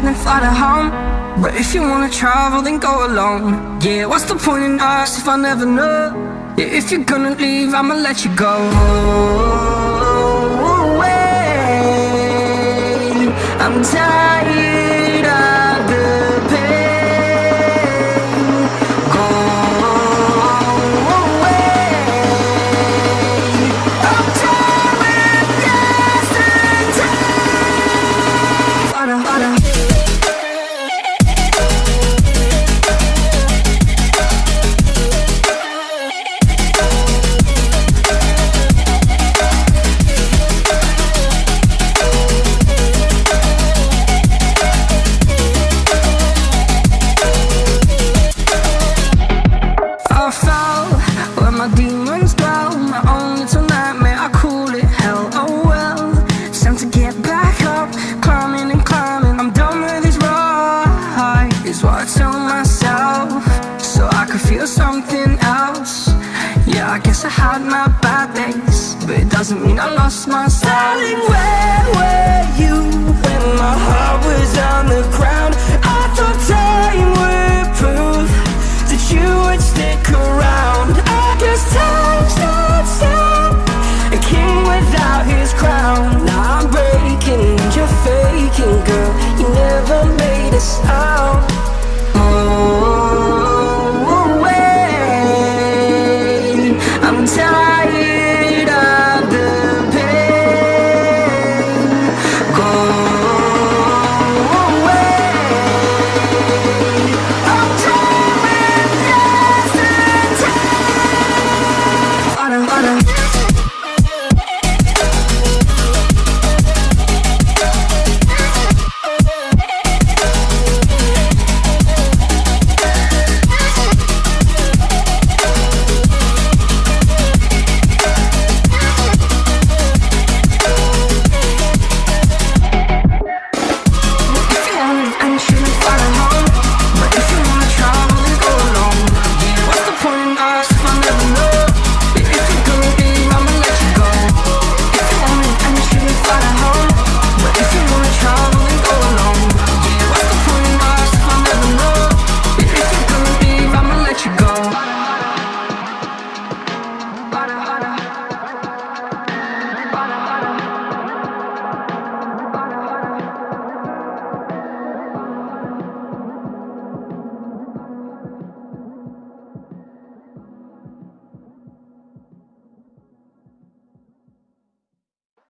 then fly to home. But if you wanna travel, then go alone. Yeah, what's the point in us if I never know? Yeah, if you're gonna leave, I'ma let you go. Away. I'm tired my demons dwell. My own little nightmare, I call it hell. Oh well, it's time to get back up, climbing and climbing. I'm done with this ride, is what I tell myself, so I could feel something else. Yeah, I guess I had my bad days, but it doesn't mean I lost my this. Out